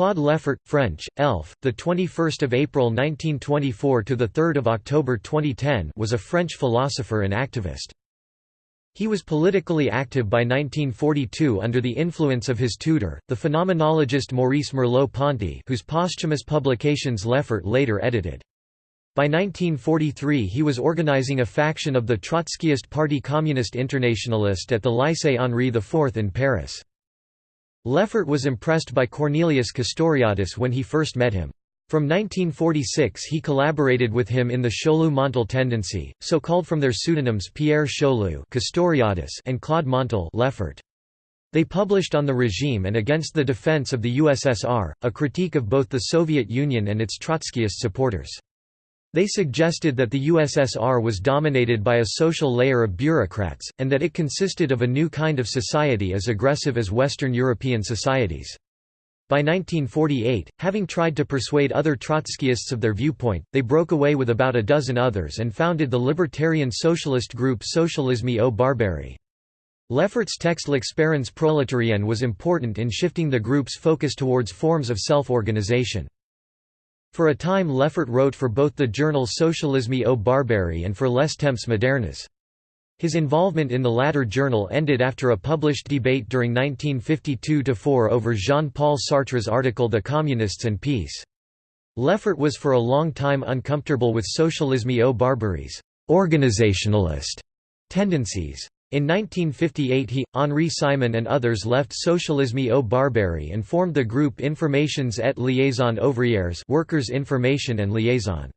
Claude Lefort, French, Elf, the 21st of April 1924 to the 3rd of October 2010, was a French philosopher and activist. He was politically active by 1942 under the influence of his tutor, the phenomenologist Maurice Merleau-Ponty, whose posthumous publications Lefort later edited. By 1943 he was organizing a faction of the Trotskyist Parti Communiste Internationaliste at the Lycée Henri IV in Paris. Lefort was impressed by Cornelius Castoriadis when he first met him. From 1946 he collaborated with him in the Chaulieu-Montal tendency, so called from their pseudonyms Pierre Chaulieu Castoriadis and Claude Montal Lefort. They published on the regime and against the defense of the USSR, a critique of both the Soviet Union and its Trotskyist supporters. They suggested that the USSR was dominated by a social layer of bureaucrats, and that it consisted of a new kind of society as aggressive as Western European societies. By 1948, having tried to persuade other Trotskyists of their viewpoint, they broke away with about a dozen others and founded the libertarian socialist group Socialisme ou Barbarie. Lefort's text L'expérience prolétarienne was important in shifting the group's focus towards forms of self-organization. For a time Lefort wrote for both the journal Socialisme ou Barbarie and for Les Temps modernes. His involvement in the latter journal ended after a published debate during 1952–4 over Jean-Paul Sartre's article The Communists and Peace. Lefort was for a long time uncomfortable with Socialisme ou Barbarie's organizationalist tendencies. In 1958 he, Henri Simon and others left Socialisme ou Barbarie and formed the group Informations et Liaison ouvrières Workers' Information and Liaison.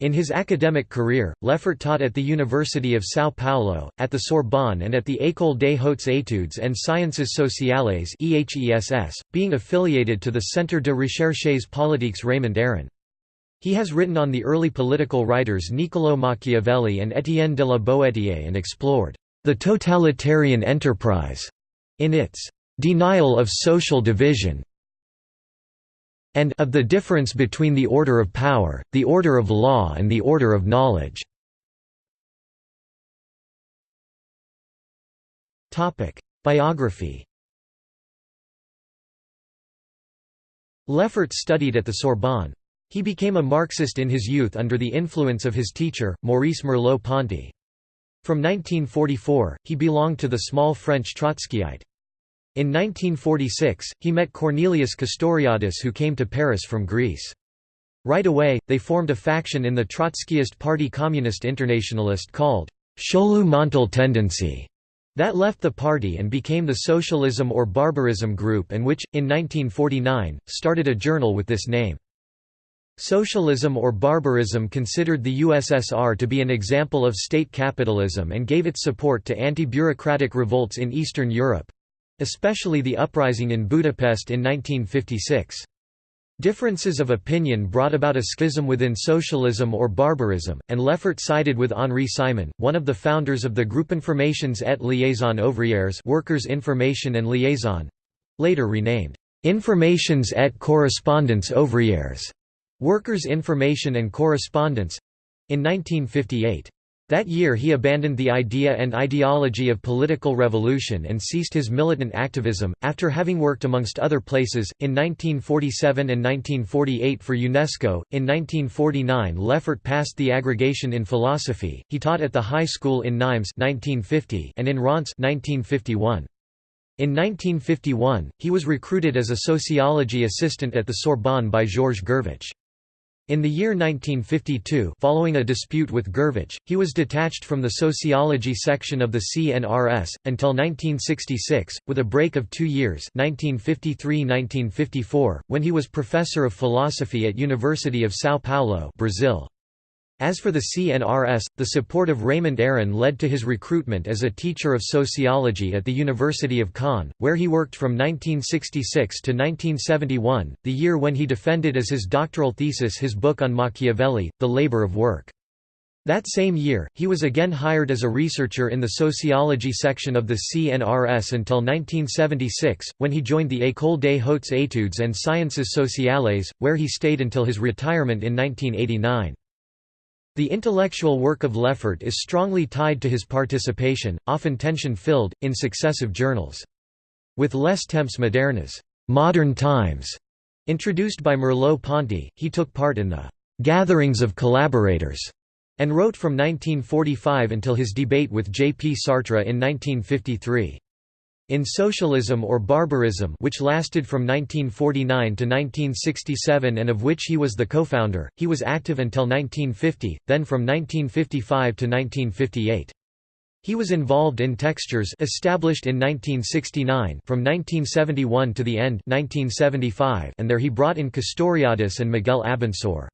In his academic career, Lefort taught at the University of São Paulo, at the Sorbonne and at the École des Hautes Études en Sciences Sociales being affiliated to the Centre de Recherches Politiques Raymond Aron. He has written on the early political writers Niccolò Machiavelli and Étienne de la Boétie and explored the totalitarian enterprise, in its denial of social division, and of the difference between the order of power, the order of law and the order of knowledge. Biography Lefort studied at the Sorbonne. He became a Marxist in his youth under the influence of his teacher, Maurice Merleau-Ponty. From 1944, he belonged to the small French Trotskyite. In 1946, he met Cornelius Castoriadis who came to Paris from Greece. Right away, they formed a faction in the Trotskyist Party Communist Internationalist called Chaulieu-Montal Tendency that left the party and became the Socialism or Barbarism Group and which, in 1949, started a journal with this name. Socialism or barbarism considered the USSR to be an example of state capitalism and gave its support to anti-bureaucratic revolts in Eastern Europe—especially the uprising in Budapest in 1956. Differences of opinion brought about a schism within socialism or barbarism, and Lefort sided with Henri Simon, one of the founders of the Groupe Informations et Liaison Ouvrières Workers' Information and Liaison—later renamed, Informations et Correspondance Ouvrières Workers' Information and Correspondence—in 1958. That year he abandoned the idea and ideology of political revolution and ceased his militant activism, after having worked amongst other places, in 1947 and 1948 for UNESCO. In 1949 Lefort passed the aggregation in philosophy, he taught at the high school in Nimes 1950 and in Reims 1951. In 1951, he was recruited as a sociology assistant at the Sorbonne by Georges Gurvitch. In the year 1952 following a dispute with Gurvitch, he was detached from the sociology section of the CNRS, until 1966, with a break of two years 1953–1954, when he was professor of philosophy at University of São Paulo Brazil. As for the CNRS, the support of Raymond Aron led to his recruitment as a teacher of sociology at the University of Caen, where he worked from 1966 to 1971, the year when he defended as his doctoral thesis his book on Machiavelli, The Labor of Work. That same year, he was again hired as a researcher in the sociology section of the CNRS until 1976, when he joined the École des Hautes Études en Sciences Sociales, where he stayed until his retirement in 1989. The intellectual work of Lefort is strongly tied to his participation, often tension-filled, in successive journals. With Les Temps modernes modern times", Introduced by Merleau-Ponty, he took part in the «gatherings of collaborators» and wrote from 1945 until his debate with J. P. Sartre in 1953. In Socialism or Barbarism which lasted from 1949 to 1967 and of which he was the co-founder, he was active until 1950, then from 1955 to 1958. He was involved in Textures established in 1969 from 1971 to the end 1975 and there he brought in Castoriadis and Miguel Abensour.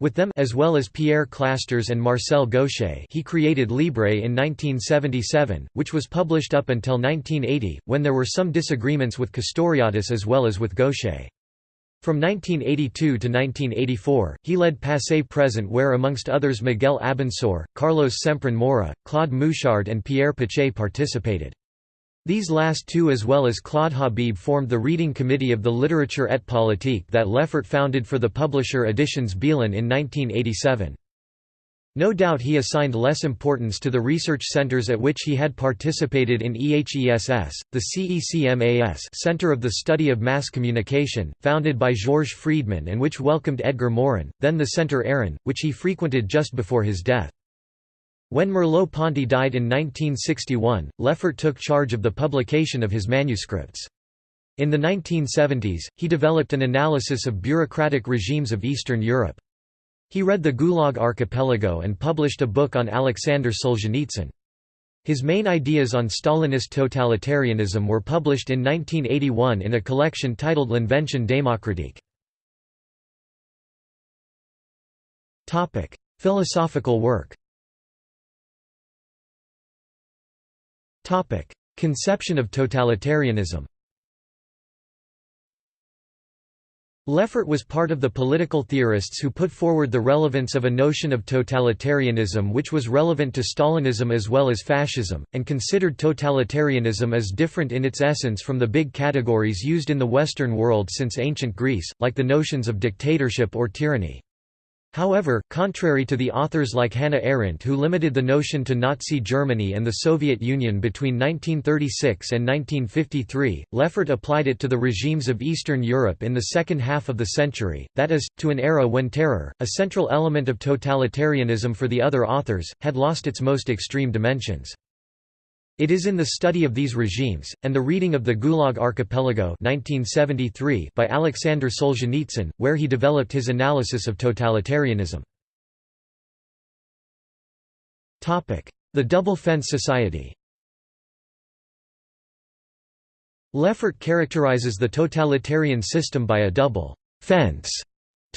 With them as well as Pierre Clastres and Marcel Gauchet he created Libre in 1977, which was published up until 1980, when there were some disagreements with Castoriadis as well as with Gauchet. From 1982 to 1984, he led Passé Present where amongst others Miguel Abensour, Carlos Semprún Maura, Claude Mouchard and Pierre Pachet participated. These last two as well as Claude Habib formed the reading committee of the Literature et Politique that Lefort founded for the publisher Editions Belin in 1987. No doubt he assigned less importance to the research centers at which he had participated in EHESS, the CECMAS Center of the Study of Mass Communication, founded by Georges Friedmann and which welcomed Edgar Morin, then the Centre Aron, which he frequented just before his death. When Merleau-Ponty died in 1961, Lefort took charge of the publication of his manuscripts. In the 1970s, he developed an analysis of bureaucratic regimes of Eastern Europe. He read the Gulag Archipelago and published a book on Alexander Solzhenitsyn. His main ideas on Stalinist totalitarianism were published in 1981 in a collection titled L'Invention démocratique. Philosophical work Conception of totalitarianism Lefort was part of the political theorists who put forward the relevance of a notion of totalitarianism which was relevant to Stalinism as well as fascism, and considered totalitarianism as different in its essence from the big categories used in the Western world since ancient Greece, like the notions of dictatorship or tyranny. However, contrary to the authors like Hannah Arendt who limited the notion to Nazi Germany and the Soviet Union between 1936 and 1953, Lefort applied it to the regimes of Eastern Europe in the second half of the century, that is, to an era when terror, a central element of totalitarianism for the other authors, had lost its most extreme dimensions. It is in the study of these regimes, and the reading of the Gulag Archipelago 1973 by Alexander Solzhenitsyn, where he developed his analysis of totalitarianism. The Double Fence Society Lefort characterizes the totalitarian system by a double fence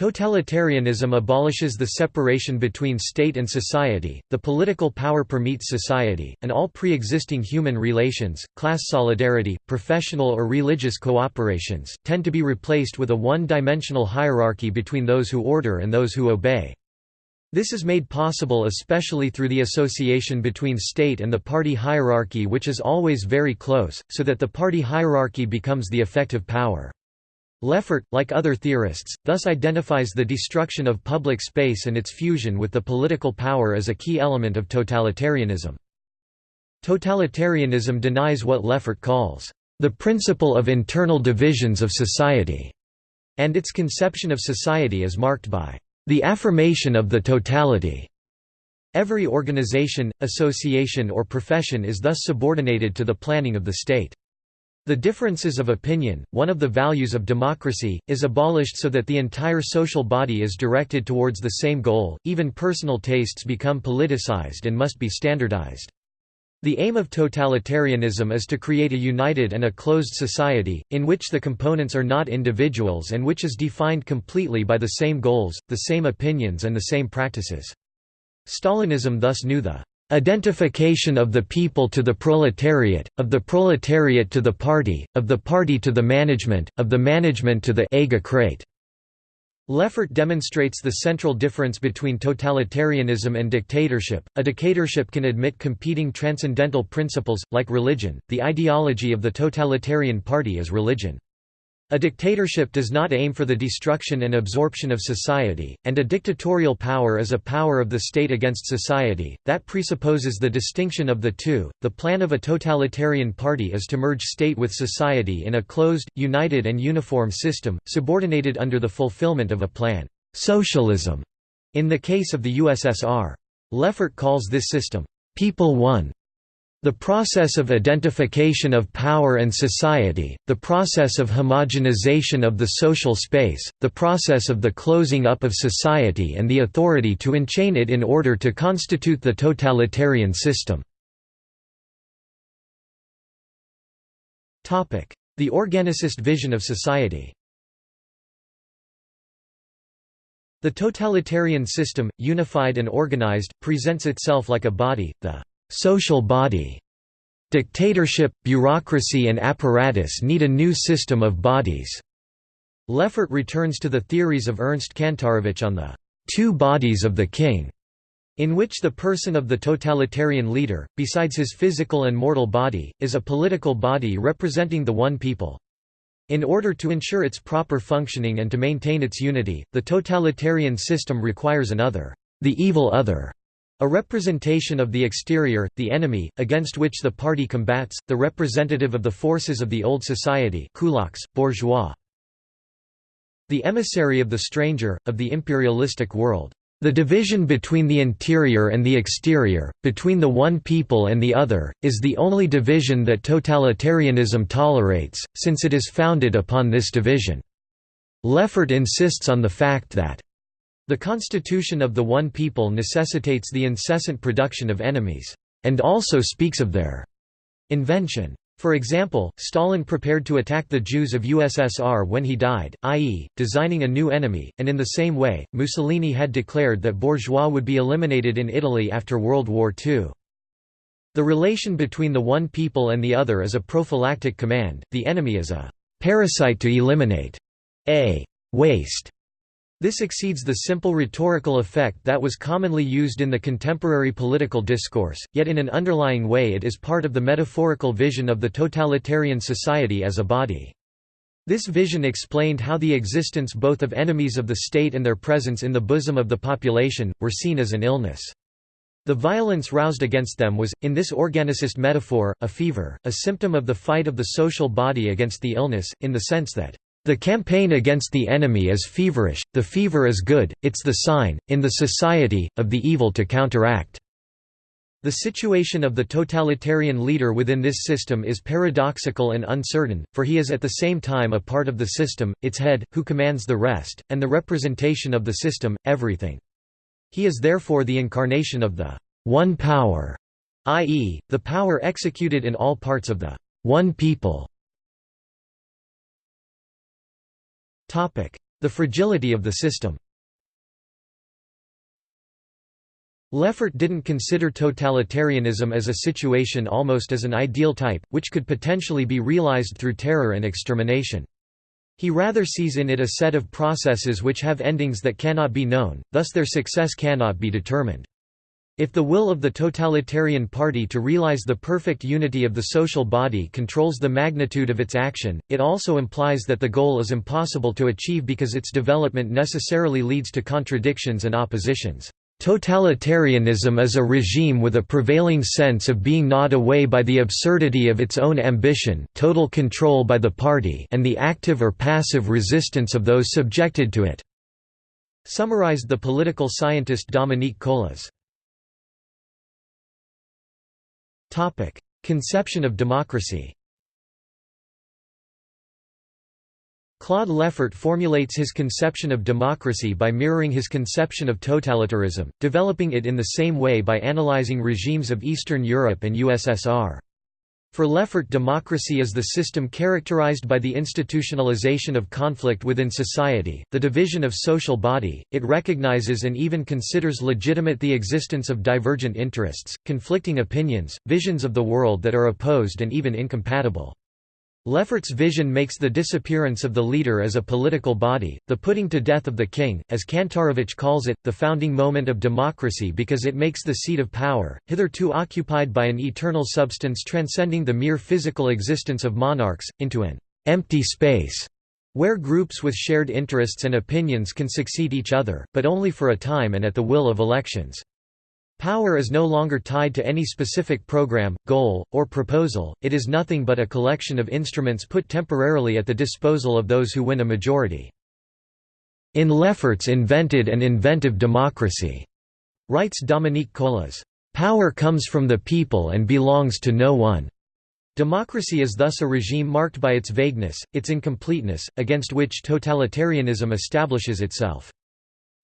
Totalitarianism abolishes the separation between state and society, the political power permeates society, and all pre-existing human relations, class solidarity, professional or religious cooperations, tend to be replaced with a one-dimensional hierarchy between those who order and those who obey. This is made possible especially through the association between state and the party hierarchy which is always very close, so that the party hierarchy becomes the effective power. Lefort, like other theorists, thus identifies the destruction of public space and its fusion with the political power as a key element of totalitarianism. Totalitarianism denies what Lefort calls, "...the principle of internal divisions of society", and its conception of society is marked by, "...the affirmation of the totality." Every organization, association or profession is thus subordinated to the planning of the state. The differences of opinion, one of the values of democracy, is abolished so that the entire social body is directed towards the same goal, even personal tastes become politicized and must be standardized. The aim of totalitarianism is to create a united and a closed society, in which the components are not individuals and which is defined completely by the same goals, the same opinions and the same practices. Stalinism thus knew the Identification of the people to the proletariat, of the proletariat to the party, of the party to the management, of the management to the Egocrat. Lefort demonstrates the central difference between totalitarianism and dictatorship. A dictatorship can admit competing transcendental principles, like religion. The ideology of the totalitarian party is religion. A dictatorship does not aim for the destruction and absorption of society, and a dictatorial power is a power of the state against society, that presupposes the distinction of the two. The plan of a totalitarian party is to merge state with society in a closed, united, and uniform system, subordinated under the fulfillment of a plan. Socialism, in the case of the USSR. Lefort calls this system, People One. The process of identification of power and society, the process of homogenization of the social space, the process of the closing up of society and the authority to enchain it in order to constitute the totalitarian system. The organicist vision of society The totalitarian system, unified and organized, presents itself like a body, the social body. Dictatorship, bureaucracy and apparatus need a new system of bodies. Lefort returns to the theories of Ernst Kantorowicz on the two bodies of the king, in which the person of the totalitarian leader, besides his physical and mortal body, is a political body representing the one people. In order to ensure its proper functioning and to maintain its unity, the totalitarian system requires another, the evil other, a representation of the exterior, the enemy, against which the party combats, the representative of the forces of the old society kulaks, bourgeois. The emissary of the stranger, of the imperialistic world. The division between the interior and the exterior, between the one people and the other, is the only division that totalitarianism tolerates, since it is founded upon this division. Lefort insists on the fact that the constitution of the one people necessitates the incessant production of enemies, and also speaks of their invention. For example, Stalin prepared to attack the Jews of USSR when he died, i.e., designing a new enemy, and in the same way, Mussolini had declared that bourgeois would be eliminated in Italy after World War II. The relation between the one people and the other is a prophylactic command, the enemy is a parasite to eliminate, a waste this exceeds the simple rhetorical effect that was commonly used in the contemporary political discourse, yet in an underlying way it is part of the metaphorical vision of the totalitarian society as a body. This vision explained how the existence both of enemies of the state and their presence in the bosom of the population, were seen as an illness. The violence roused against them was, in this organicist metaphor, a fever, a symptom of the fight of the social body against the illness, in the sense that the campaign against the enemy is feverish, the fever is good, it's the sign, in the society, of the evil to counteract. The situation of the totalitarian leader within this system is paradoxical and uncertain, for he is at the same time a part of the system, its head, who commands the rest, and the representation of the system, everything. He is therefore the incarnation of the one power, i.e., the power executed in all parts of the one people. The fragility of the system Lefort didn't consider totalitarianism as a situation almost as an ideal type, which could potentially be realized through terror and extermination. He rather sees in it a set of processes which have endings that cannot be known, thus their success cannot be determined. If the will of the totalitarian party to realize the perfect unity of the social body controls the magnitude of its action, it also implies that the goal is impossible to achieve because its development necessarily leads to contradictions and oppositions. Totalitarianism is a regime with a prevailing sense of being gnawed away by the absurdity of its own ambition total control by the party and the active or passive resistance of those subjected to it", summarized the political scientist Dominique Colas. Topic: Conception of democracy. Claude Lefort formulates his conception of democracy by mirroring his conception of totalitarianism, developing it in the same way by analyzing regimes of Eastern Europe and USSR. For Lefort democracy is the system characterized by the institutionalization of conflict within society, the division of social body, it recognizes and even considers legitimate the existence of divergent interests, conflicting opinions, visions of the world that are opposed and even incompatible. Lefort's vision makes the disappearance of the leader as a political body, the putting to death of the king, as Kantorowicz calls it, the founding moment of democracy because it makes the seat of power, hitherto occupied by an eternal substance transcending the mere physical existence of monarchs, into an empty space where groups with shared interests and opinions can succeed each other, but only for a time and at the will of elections. Power is no longer tied to any specific program, goal, or proposal, it is nothing but a collection of instruments put temporarily at the disposal of those who win a majority. In Lefort's invented an inventive democracy, writes Dominique Colas, power comes from the people and belongs to no one. Democracy is thus a regime marked by its vagueness, its incompleteness, against which totalitarianism establishes itself.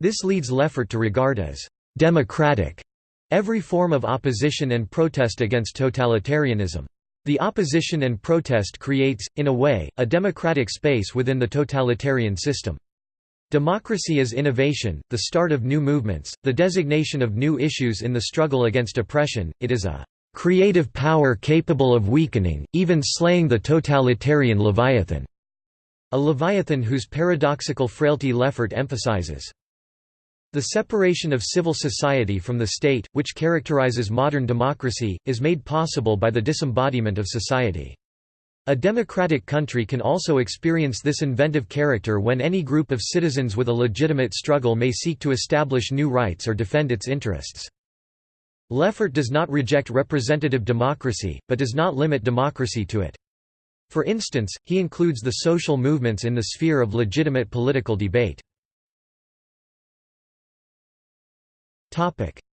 This leads Lefort to regard as «democratic» every form of opposition and protest against totalitarianism. The opposition and protest creates, in a way, a democratic space within the totalitarian system. Democracy is innovation, the start of new movements, the designation of new issues in the struggle against oppression, it is a creative power capable of weakening, even slaying the totalitarian leviathan", a leviathan whose paradoxical frailty Lefort emphasizes. The separation of civil society from the state, which characterizes modern democracy, is made possible by the disembodiment of society. A democratic country can also experience this inventive character when any group of citizens with a legitimate struggle may seek to establish new rights or defend its interests. Lefort does not reject representative democracy, but does not limit democracy to it. For instance, he includes the social movements in the sphere of legitimate political debate.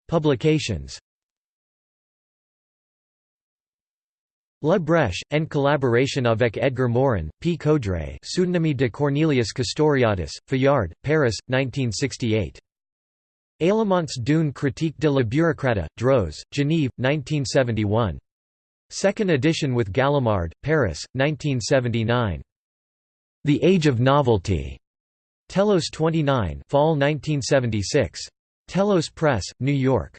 Publications La Brèche, en collaboration avec Edgar Morin, P. Coudray Pseudonyme de Cornelius Castoriadis, Fayard, Paris, 1968. Éléments d'une critique de la bureaucratie, Droz, Genève, 1971. Second edition with Gallimard, Paris, 1979. The Age of Novelty. Telos 29 Fall 1976. Telos Press, New York.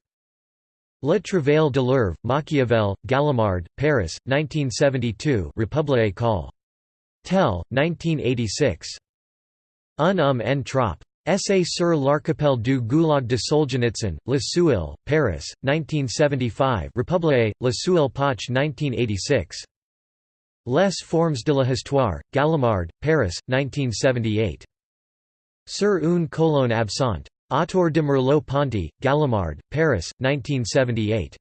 Le Travail de l'Œuvre, Machiavel, Gallimard, Paris, 1972 Republique Call. Tel, 1986. Un homme en trop. Essai sur l'archipel du Goulag de Solzhenitsyn, Le Seuil, Paris, 1975 Republique, Le Poch 1986. Les formes de la histoire, Gallimard, Paris, 1978. Sur une colonne absente. Autour de Merleau-Ponty, Gallimard, Paris, 1978.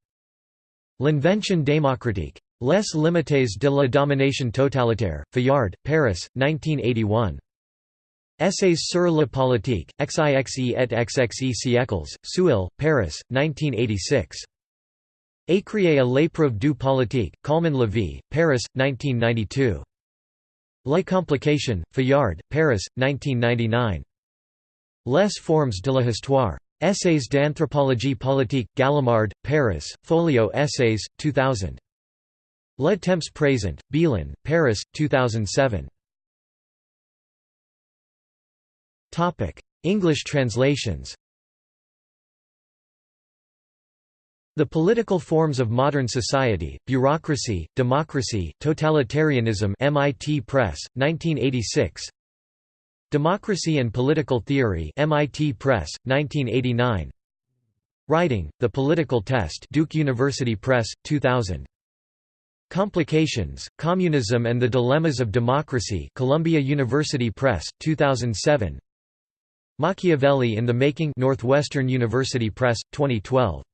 L'invention démocratique. Les limites de la domination totalitaire, Fayard, Paris, 1981. Essays sur la politique, XIXE et XXE siècles, Seuil, Paris, 1986. Écrier à l'épreuve du politique, Calman Levy, Paris, 1992. La complication, Fayard, Paris, 1999. Les formes de la histoire. Essays d'anthropologie politique, Gallimard, Paris, Folio Essays, 2000. Le Temps présent, Belin, Paris, 2007. English translations The Political Forms of Modern Society, Bureaucracy, Democracy, Totalitarianism MIT Press, 1986 Democracy and Political Theory MIT Press, 1989 Writing, The Political Test Duke University Press, 2000 Complications, Communism and the Dilemmas of Democracy Columbia University Press, 2007 Machiavelli in the Making Northwestern University Press, 2012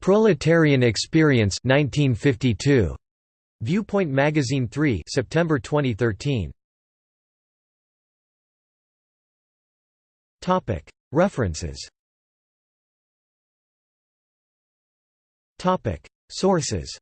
Proletarian Experience 1952. Viewpoint Magazine 3 September 2013 References. Topic. Sources